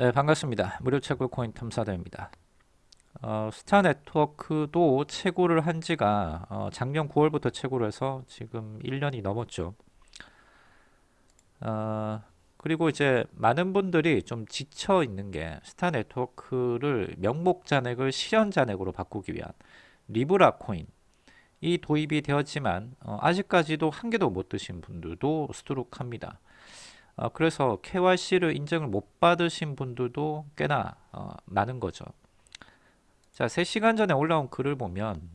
네 반갑습니다. 무료 채굴 코인 탐사대입니다. 어, 스타 네트워크도 채굴을 한 지가 어, 작년 9월부터 채굴을 해서 지금 1년이 넘었죠. 어, 그리고 이제 많은 분들이 좀 지쳐 있는 게 스타 네트워크를 명목 잔액을 실현 잔액으로 바꾸기 위한 리브라 코인. 이 도입이 되었지만 어, 아직까지도 한 개도 못 드신 분들도 수두룩합니다 어, 그래서 KYC를 인정을 못 받으신 분들도 꽤나 어, 많은 거죠. 자, 3시간 전에 올라온 글을 보면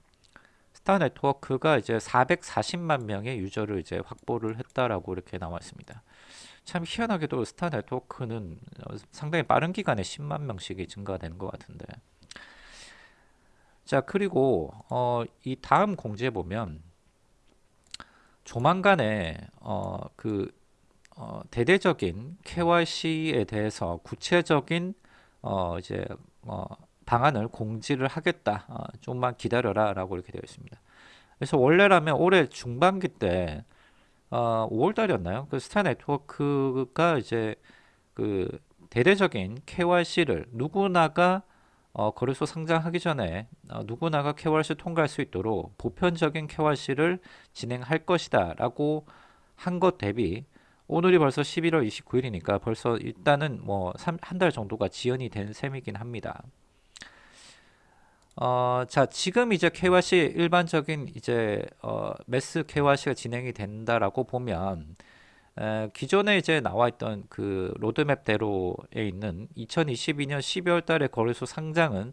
스타 네트워크가 이제 440만 명의 유저를 이제 확보를 했다라고 이렇게 나와 있습니다. 참 희한하게도 스타 네트워크는 어, 상당히 빠른 기간에 10만 명씩이 증가되는 것 같은데. 자, 그리고 어, 이 다음 공지에 보면 조만간에 어, 그 어, 대대적인 KYC에 대해서 구체적인 어, 이제 어, 방안을 공지를 하겠다. 어, 좀만 기다려라 라고 이렇게 되어 있습니다. 그래서 원래라면 올해 중반기 때 어, 5월 달이었나요? 그 스타 네트워크가 이제 그 대대적인 KYC를 누구나가 어, 거래소 상장하기 전에 어, 누구나가 KYC 통과할 수 있도록 보편적인 KYC를 진행할 것이다 라고 한 것 대비 오늘이 벌써 11월 29일이니까 벌써 일단은 뭐 한 달 정도가 지연이 된 셈이긴 합니다. 어, 자, 지금 이제 KYC 일반적인 이제 어, 매스 KYC가 진행이 된다라고 보면 에, 기존에 이제 나와 있던 그 로드맵대로에 있는 2022년 12월 달에 거래소 상장은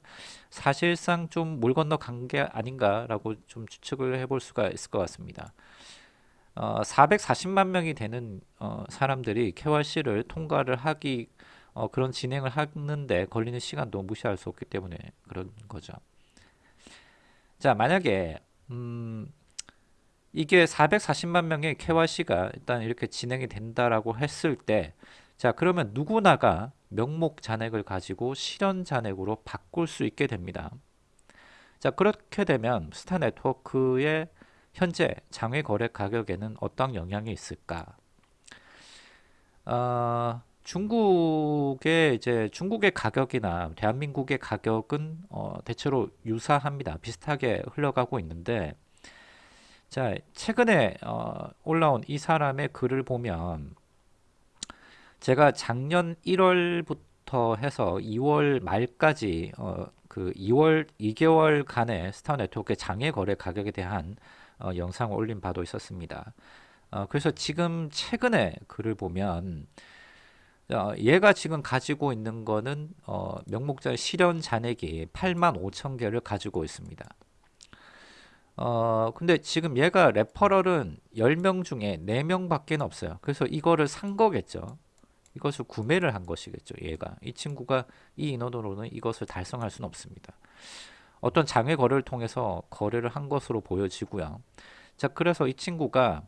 사실상 좀 물 건너 간 게 아닌가라고 좀 추측을 해볼 수가 있을 것 같습니다. 어, 440만 명이 되는 어, 사람들이 KYC를 통과를 하기 어, 그런 진행을 하는데 걸리는 시간도 무시할 수 없기 때문에 그런 거죠. 자 만약에 음, 이게 440만 명의 KYC가 일단 이렇게 진행이 된다라고 했을 때 자 그러면 누구나가 명목 잔액을 가지고 실현 잔액으로 바꿀 수 있게 됩니다. 자 그렇게 되면 스타 네트워크의 현재 장외 거래 가격에는 어떤 영향이 있을까? 어, 중국의 이제 중국의 가격이나 대한민국의 가격은 어, 대체로 유사합니다. 비슷하게 흘러가고 있는데 자 최근에 어, 올라온 이 사람의 글을 보면 제가 작년 1월부터 해서 2월 말까지 어, 그 2월 2개월 간의 스타 네트워크의 장외 거래 가격에 대한 어, 영상을 올린 바도 있었습니다. 어, 그래서 지금 최근에 글을 보면 어, 얘가 지금 가지고 있는 거는 어, 명목자 실현 잔액이 8만 5천 개를 가지고 있습니다. 어, 근데 지금 얘가 referral은 10명 중에 4명 밖에 없어요. 그래서 이거를 산 거겠죠. 이것을 구매를 한 것이겠죠. 얘가. 이 친구가 이 인원으로는 이것을 달성할 수는 없습니다. 어떤 장외 거래를 통해서 거래를 한 것으로 보여지고요. 자, 그래서 이 친구가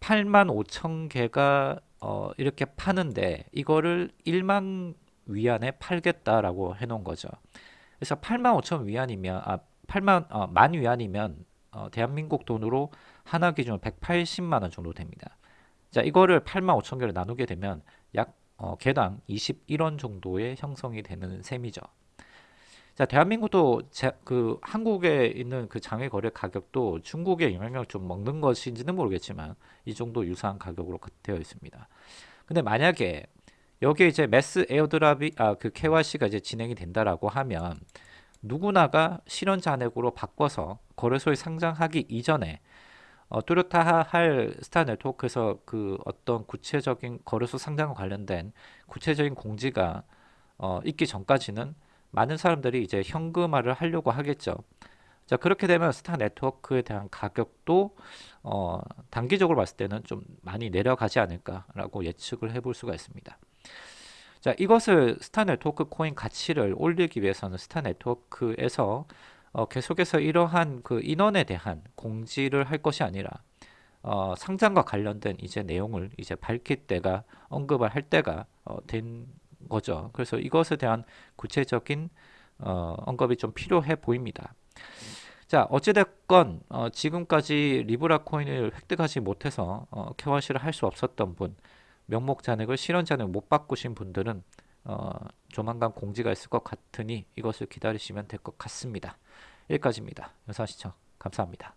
8만 5천 개가 어, 이렇게 파는데 이거를 1만 위안에 팔겠다라고 해놓은 거죠. 그래서 8만 5천 위안이면 아 8만 어, 만 위안이면 어, 대한민국 돈으로 하나 기준 180만 원 정도 됩니다. 자 이거를 8만 5천 개를 나누게 되면 약 어, 개당 21원 정도의 형성이 되는 셈이죠. 자, 대한민국도 제, 그 한국에 있는 그 장외 거래 가격도 중국의 영향력을 좀 먹는 것인지는 모르겠지만 이 정도 유사한 가격으로 되어 있습니다. 근데 만약에 여기에 이제 매스 에어드랍이 아그 KYC가 이제 진행이 된다라고 하면 누구나가 실현 잔액으로 바꿔서 거래소에 상장하기 이전에 어, 뚜렷하 할 스타 네트워크에서 그 어떤 구체적인 거래소 상장과 관련된 구체적인 공지가 어, 있기 전까지는 많은 사람들이 이제 현금화를 하려고 하겠죠. 자 그렇게 되면 스타 네트워크에 대한 가격도 어, 단기적으로 봤을 때는 좀 많이 내려가지 않을까라고 예측을 해볼 수가 있습니다. 자 이것을 스타 네트워크 코인 가치를 올리기 위해서는 스타 네트워크에서 어, 계속해서 이러한 그 인원에 대한 공지를 할 것이 아니라 어, 상장과 관련된 이제 내용을 이제 밝힐 때가 언급을 할 때가 어, 된 거죠. 그래서 이것에 대한 구체적인 어, 언급이 좀 필요해 보입니다. 자 어찌됐건 어, 지금까지 리브라 코인을 획득하지 못해서 어, KYC를 할 수 없었던 분 명목 잔액을 실현 잔액 못 바꾸신 분들은 어, 조만간 공지가 있을 것 같으니 이것을 기다리시면 될 것 같습니다. 여기까지입니다. 영상 시청 감사합니다.